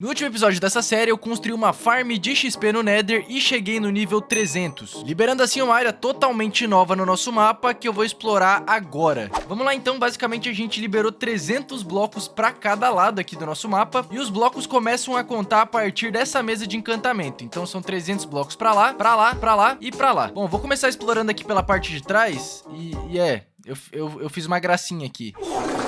No último episódio dessa série, eu construí uma farm de XP no Nether e cheguei no nível 300, liberando assim uma área totalmente nova no nosso mapa que eu vou explorar agora. Vamos lá então, basicamente a gente liberou 300 blocos para cada lado aqui do nosso mapa e os blocos começam a contar a partir dessa mesa de encantamento. Então são 300 blocos para lá, para lá, para lá e para lá. Bom, vou começar explorando aqui pela parte de trás e, e é, eu, eu, eu fiz uma gracinha aqui.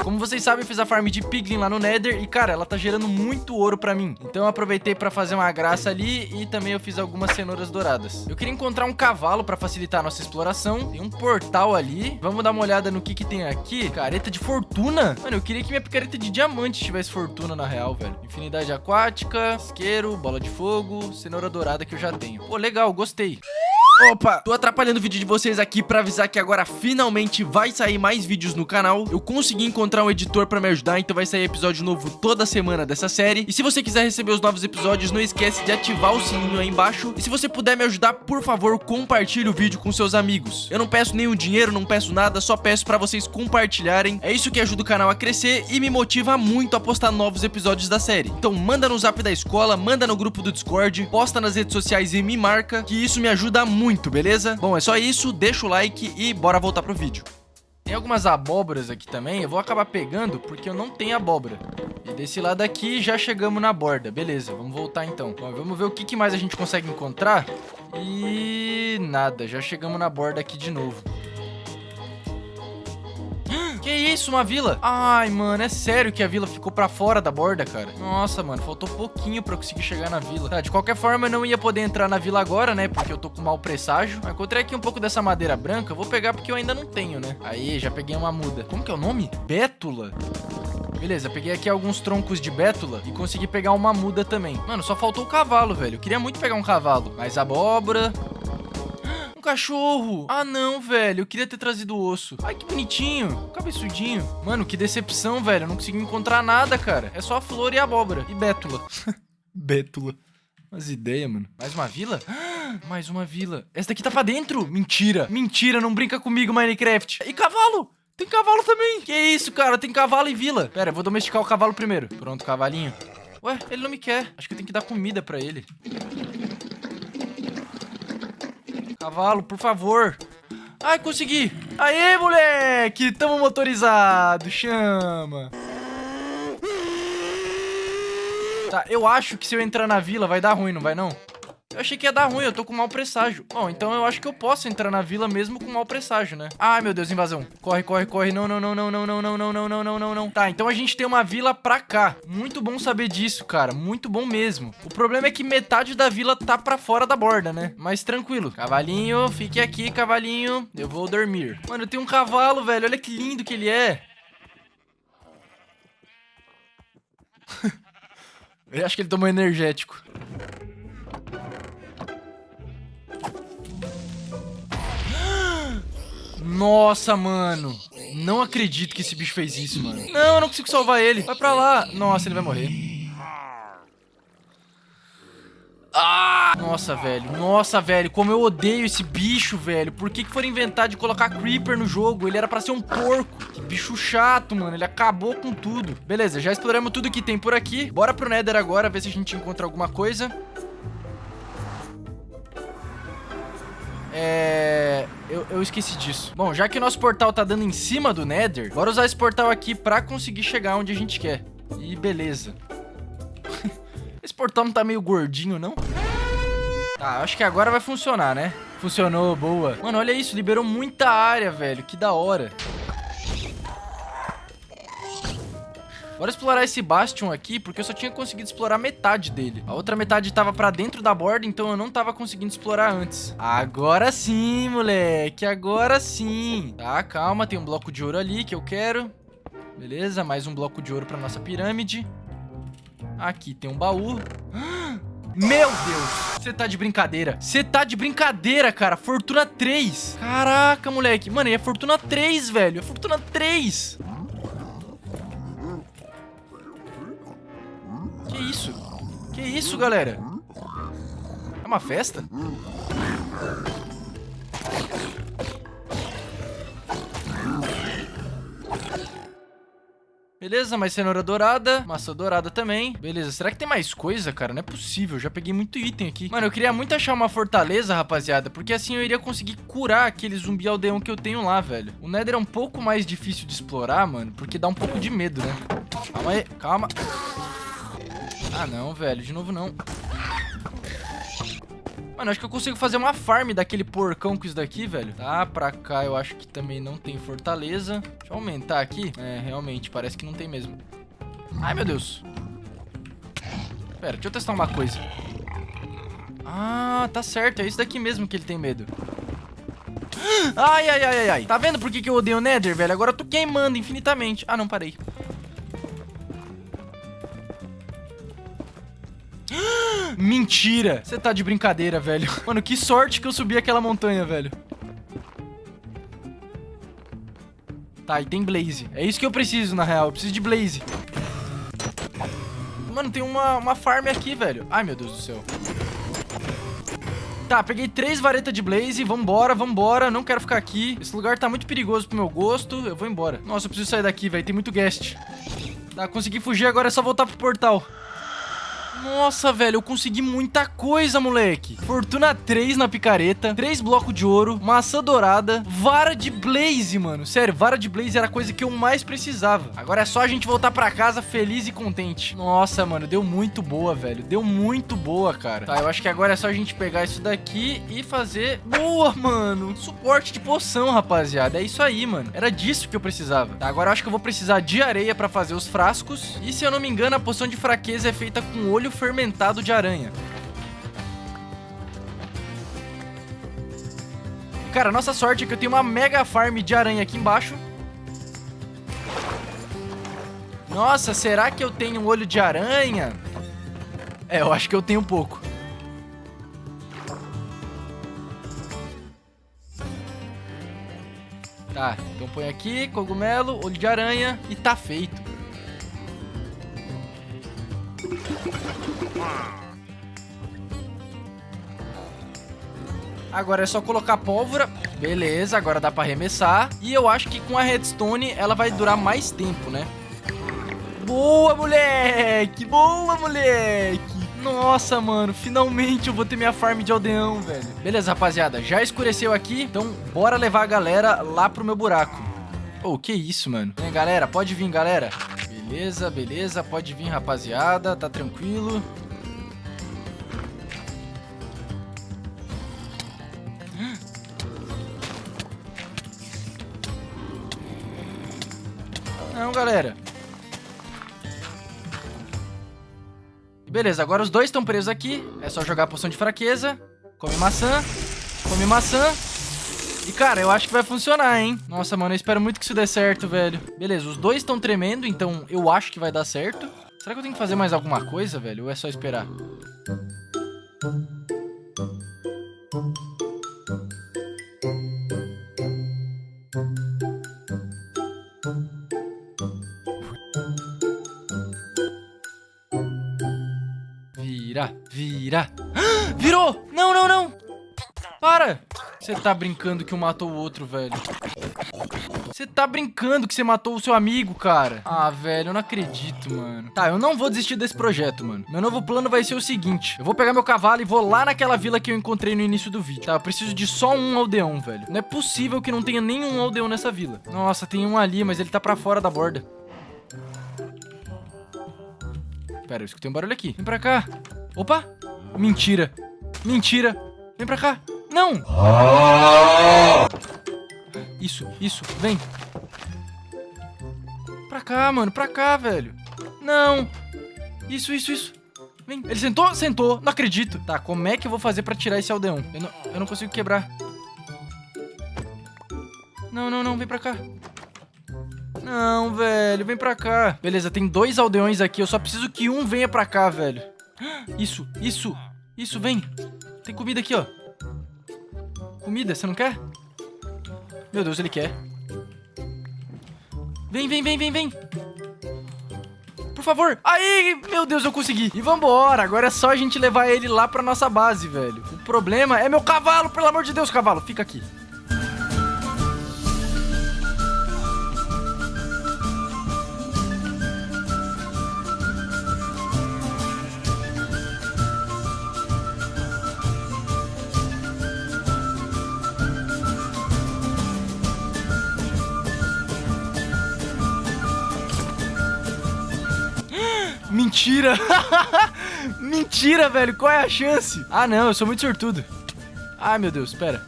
Como vocês sabem, eu fiz a farm de Piglin lá no Nether e, cara, ela tá gerando muito ouro pra mim. Então eu aproveitei pra fazer uma graça ali e também eu fiz algumas cenouras douradas. Eu queria encontrar um cavalo pra facilitar a nossa exploração. Tem um portal ali. Vamos dar uma olhada no que que tem aqui. Careta de fortuna. Mano, eu queria que minha picareta de diamante tivesse fortuna na real, velho. Infinidade aquática, isqueiro, bola de fogo, cenoura dourada que eu já tenho. Pô, legal, gostei. Opa, tô atrapalhando o vídeo de vocês aqui pra avisar que agora finalmente vai sair mais vídeos no canal. Eu consegui encontrar um editor pra me ajudar, então vai sair episódio novo toda semana dessa série. E se você quiser receber os novos episódios, não esquece de ativar o sininho aí embaixo. E se você puder me ajudar, por favor, compartilhe o vídeo com seus amigos. Eu não peço nenhum dinheiro, não peço nada, só peço pra vocês compartilharem. É isso que ajuda o canal a crescer e me motiva muito a postar novos episódios da série. Então manda no zap da escola, manda no grupo do Discord, posta nas redes sociais e me marca, que isso me ajuda muito muito, beleza? Bom, é só isso, deixa o like e bora voltar pro vídeo. Tem algumas abóboras aqui também, eu vou acabar pegando porque eu não tenho abóbora. E desse lado aqui já chegamos na borda, beleza, vamos voltar então. Bom, vamos ver o que, mais a gente consegue encontrar. E nada, já chegamos na borda aqui de novo. Isso, uma vila? Ai, mano, é sério que a vila ficou pra fora da borda, cara? Nossa, mano, faltou pouquinho pra eu conseguir chegar na vila. Tá, de qualquer forma, eu não ia poder entrar na vila agora, né? Porque eu tô com mau presságio. Mas encontrei aqui um pouco dessa madeira branca. Vou pegar porque eu ainda não tenho, né? Aí, já peguei uma muda. Como que é o nome? Bétula? Beleza, peguei aqui alguns troncos de bétula e consegui pegar uma muda também. Mano, só faltou o cavalo, velho. Eu queria muito pegar um cavalo. Mais abóbora, um cachorro. Ah, não, velho. Eu queria ter trazido o osso. Ai, que bonitinho. Cabeçudinho. Mano, que decepção, velho. Eu não consegui encontrar nada, cara. É só a flor e a abóbora. E bétula. bétula. Umas ideias, mano. Mais uma vila? Mais uma vila. Essa daqui tá pra dentro? Mentira. Mentira, não brinca comigo, Minecraft. E cavalo? Tem cavalo também. Que isso, cara? Tem cavalo e vila. Pera, eu vou domesticar o cavalo primeiro. Pronto, cavalinho. Ué, ele não me quer. Acho que eu tenho que dar comida pra ele. Cavalo, por favor. Ai, consegui. Aê, moleque. Tamo motorizado. Chama. Tá, eu acho que se eu entrar na vila vai dar ruim, não vai não? Eu achei que ia dar ruim, eu tô com mau presságio. Bom, então eu acho que eu posso entrar na vila mesmo com mau presságio, né? Ai, meu Deus, invasão. Corre, corre, corre. Não, não, não, não, não, não, não, não, não, não, não, não, não. Tá, então a gente tem uma vila pra cá. Muito bom saber disso, cara. Muito bom mesmo. O problema é que metade da vila tá pra fora da borda, né? Mas tranquilo. Cavalinho, fique aqui, cavalinho. Eu vou dormir. Mano, eu tenho um cavalo, velho. Olha que lindo que ele é. eu acho que ele tomou energético. Nossa, mano. Não acredito que esse bicho fez isso, mano. Não, eu não consigo salvar ele. Vai pra lá. Nossa, ele vai morrer. Ah! Nossa, velho. Nossa, velho. Como eu odeio esse bicho, velho. Por que, que foram inventar de colocar Creeper no jogo? Ele era pra ser um porco. Que bicho chato, mano. Ele acabou com tudo. Beleza, já exploramos tudo que tem por aqui. Bora pro Nether agora, ver se a gente encontra alguma coisa. É... Eu, eu, esqueci disso. Bom, já que o nosso portal tá dando em cima do Nether, bora usar esse portal aqui pra conseguir chegar onde a gente quer. E beleza. esse portal não tá meio gordinho, não? Tá, acho que agora vai funcionar, né? Funcionou, boa. Mano, olha isso, liberou muita área, velho. Que da hora. Bora explorar esse Bastion aqui, porque eu só tinha conseguido explorar metade dele. A outra metade tava pra dentro da borda, então eu não tava conseguindo explorar antes. Agora sim, moleque. Agora sim. Tá, calma. Tem um bloco de ouro ali que eu quero. Beleza, mais um bloco de ouro pra nossa pirâmide. Aqui tem um baú. Meu Deus, você tá de brincadeira. Você tá de brincadeira, cara. Fortuna 3. Caraca, moleque. Mano, é Fortuna 3, velho. É Fortuna 3. Isso? Que isso, galera? É uma festa? Beleza, mais cenoura dourada, maçã dourada também. Beleza, será que tem mais coisa, cara? Não é possível, já peguei muito item aqui. Mano, eu queria muito achar uma fortaleza, rapaziada, porque assim eu iria conseguir curar aquele zumbi aldeão que eu tenho lá, velho. O Nether é um pouco mais difícil de explorar, mano, porque dá um pouco de medo, né? Calma aí, calma. Ah, não, velho, de novo não. Mano, acho que eu consigo fazer uma farm daquele porcão com isso daqui, velho. Tá, pra cá eu acho que também não tem fortaleza. Deixa eu aumentar aqui. É, realmente, parece que não tem mesmo. Ai, meu Deus. Pera, deixa eu testar uma coisa. Ah, tá certo. É isso daqui mesmo que ele tem medo. Ai, ai, ai, ai, ai. Tá vendo por que, que eu odeio o Nether, velho? Agora eu tô queimando infinitamente. Ah, não, parei. Mentira! Você tá de brincadeira, velho. Mano, que sorte que eu subi aquela montanha, velho. Tá, e tem Blaze. É isso que eu preciso, na real. Eu preciso de Blaze. Mano, tem uma, uma farm aqui, velho. Ai, meu Deus do céu. Tá, peguei três varetas de Blaze. Vambora, vambora. Não quero ficar aqui. Esse lugar tá muito perigoso pro meu gosto. Eu vou embora. Nossa, eu preciso sair daqui, velho. Tem muito guest. Tá, consegui fugir. Agora é só voltar pro portal. Nossa, velho, eu consegui muita coisa, moleque. Fortuna 3 na picareta, 3 blocos de ouro, maçã dourada, vara de blaze, mano. Sério, vara de blaze era a coisa que eu mais precisava. Agora é só a gente voltar pra casa feliz e contente. Nossa, mano, deu muito boa, velho. Deu muito boa, cara. Tá, eu acho que agora é só a gente pegar isso daqui e fazer... Boa, mano. Suporte de poção, rapaziada. É isso aí, mano. Era disso que eu precisava. Tá, agora eu acho que eu vou precisar de areia pra fazer os frascos. E se eu não me engano, a poção de fraqueza é feita com olho fermentado de aranha. Cara, nossa sorte é que eu tenho uma mega farm de aranha aqui embaixo. Nossa, será que eu tenho um olho de aranha? É, eu acho que eu tenho um pouco. Tá, então põe aqui, cogumelo, olho de aranha e tá feito. Agora é só colocar pólvora. Beleza, agora dá pra arremessar. E eu acho que com a redstone ela vai durar mais tempo, né? Boa, moleque! Boa, moleque! Nossa, mano, finalmente eu vou ter minha farm de aldeão, velho. Beleza, rapaziada, já escureceu aqui, então bora levar a galera lá pro meu buraco. Oh, que isso, mano. Vem, galera, pode vir, galera. Beleza, beleza, pode vir, rapaziada, tá tranquilo. Não, galera. Beleza, agora os dois estão presos aqui. É só jogar a poção de fraqueza. Come maçã. Come maçã. E, cara, eu acho que vai funcionar, hein? Nossa, mano, eu espero muito que isso dê certo, velho. Beleza, os dois estão tremendo, então eu acho que vai dar certo. Será que eu tenho que fazer mais alguma coisa, velho? Ou é só esperar? Vira, vira. Você tá brincando que um matou o outro, velho. Você tá brincando que você matou o seu amigo, cara. Ah, velho, eu não acredito, mano. Tá, eu não vou desistir desse projeto, mano. Meu novo plano vai ser o seguinte. Eu vou pegar meu cavalo e vou lá naquela vila que eu encontrei no início do vídeo. Tá, eu preciso de só um aldeão, velho. Não é possível que não tenha nenhum aldeão nessa vila. Nossa, tem um ali, mas ele tá pra fora da borda. Pera, eu escutei um barulho aqui. Vem pra cá. Opa! Mentira. Mentira. Vem pra cá. Não! Isso, isso, vem. Pra cá, mano, pra cá, velho. Não. Isso, isso, isso. Vem. Ele sentou? Sentou. Não acredito. Tá, como é que eu vou fazer pra tirar esse aldeão? Eu não, eu não consigo quebrar. Não, não, não. Vem pra cá. Não, velho. Vem pra cá. Beleza, tem dois aldeões aqui. Eu só preciso que um venha pra cá, velho. Isso, isso. Isso, vem. Tem comida aqui, ó. Comida, você não quer? Meu Deus, ele quer. Vem, vem, vem, vem, vem. Por favor. Aí, meu Deus, eu consegui. E vambora. Agora é só a gente levar ele lá pra nossa base, velho. O problema é meu cavalo, pelo amor de Deus, cavalo. Fica aqui. Mentira! Mentira, velho! Qual é a chance? Ah, não, eu sou muito sortudo. Ai, meu Deus, espera.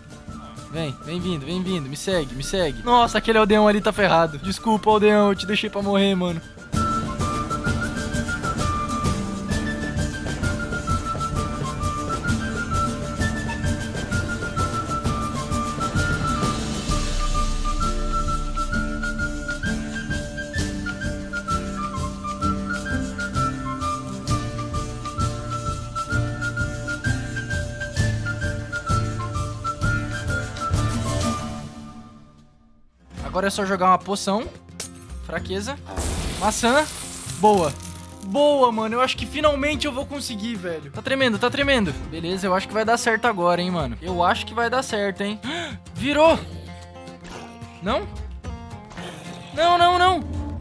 Vem, vem vindo, vem vindo, me segue, me segue. Nossa, aquele aldeão ali tá ferrado. Desculpa, aldeão, eu te deixei pra morrer, mano. Agora é só jogar uma poção. Fraqueza. Maçã. Boa. Boa, mano. Eu acho que finalmente eu vou conseguir, velho. Tá tremendo, tá tremendo. Beleza, eu acho que vai dar certo agora, hein, mano. Eu acho que vai dar certo, hein. Virou. Não? Não, não, não.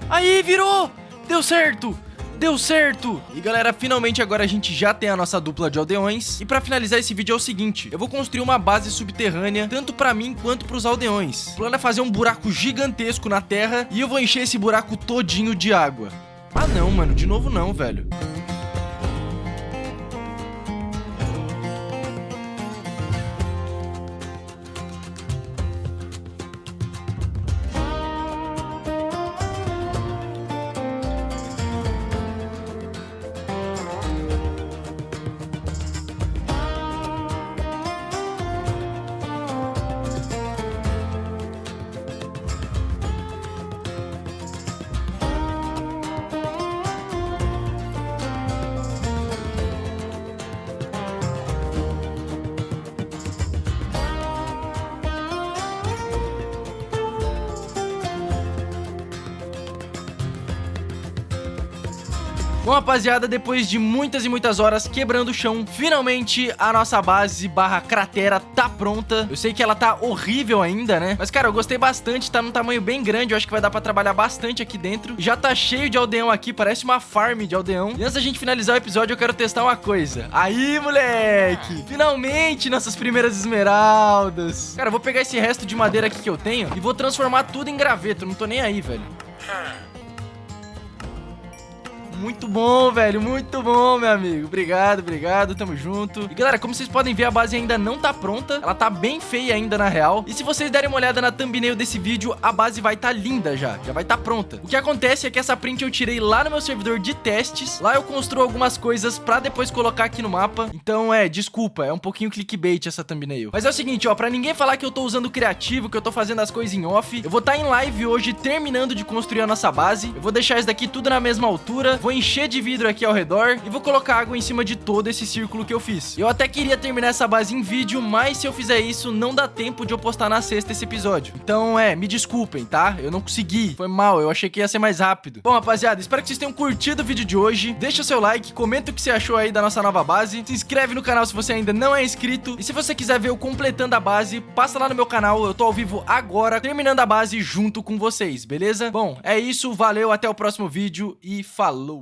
Aí, virou. Deu certo. Deu certo! E galera, finalmente agora a gente já tem a nossa dupla de aldeões. E pra finalizar esse vídeo é o seguinte, eu vou construir uma base subterrânea, tanto pra mim quanto pros aldeões. O plano é fazer um buraco gigantesco na terra e eu vou encher esse buraco todinho de água. Ah não, mano, de novo não, velho. Bom, rapaziada, depois de muitas e muitas horas quebrando o chão, finalmente a nossa base barra cratera tá pronta. Eu sei que ela tá horrível ainda, né? Mas, cara, eu gostei bastante, tá num tamanho bem grande, eu acho que vai dar pra trabalhar bastante aqui dentro. Já tá cheio de aldeão aqui, parece uma farm de aldeão. E antes da gente finalizar o episódio, eu quero testar uma coisa. Aí, moleque! Finalmente, nossas primeiras esmeraldas. Cara, eu vou pegar esse resto de madeira aqui que eu tenho e vou transformar tudo em graveto, não tô nem aí, velho. Muito bom, velho, muito bom, meu amigo. Obrigado, obrigado, tamo junto. E galera, como vocês podem ver, a base ainda não tá pronta. Ela tá bem feia ainda, na real. E se vocês derem uma olhada na thumbnail desse vídeo, a base vai tá linda já. Já vai tá pronta. O que acontece é que essa print eu tirei lá no meu servidor de testes. Lá eu construo algumas coisas pra depois colocar aqui no mapa. Então, é, desculpa, é um pouquinho clickbait essa thumbnail. Mas é o seguinte, ó, pra ninguém falar que eu tô usando criativo, que eu tô fazendo as coisas em off, eu vou tá em live hoje terminando de construir a nossa base. Eu vou deixar isso daqui tudo na mesma altura. Vou vou encher de vidro aqui ao redor e vou colocar água em cima de todo esse círculo que eu fiz. Eu até queria terminar essa base em vídeo, mas se eu fizer isso, não dá tempo de eu postar na sexta esse episódio. Então, é, me desculpem, tá? Eu não consegui. Foi mal, eu achei que ia ser mais rápido. Bom, rapaziada, espero que vocês tenham curtido o vídeo de hoje. Deixa o seu like, comenta o que você achou aí da nossa nova base. Se inscreve no canal se você ainda não é inscrito. E se você quiser ver o completando a base, passa lá no meu canal. Eu tô ao vivo agora, terminando a base junto com vocês, beleza? Bom, é isso. Valeu, até o próximo vídeo e falou!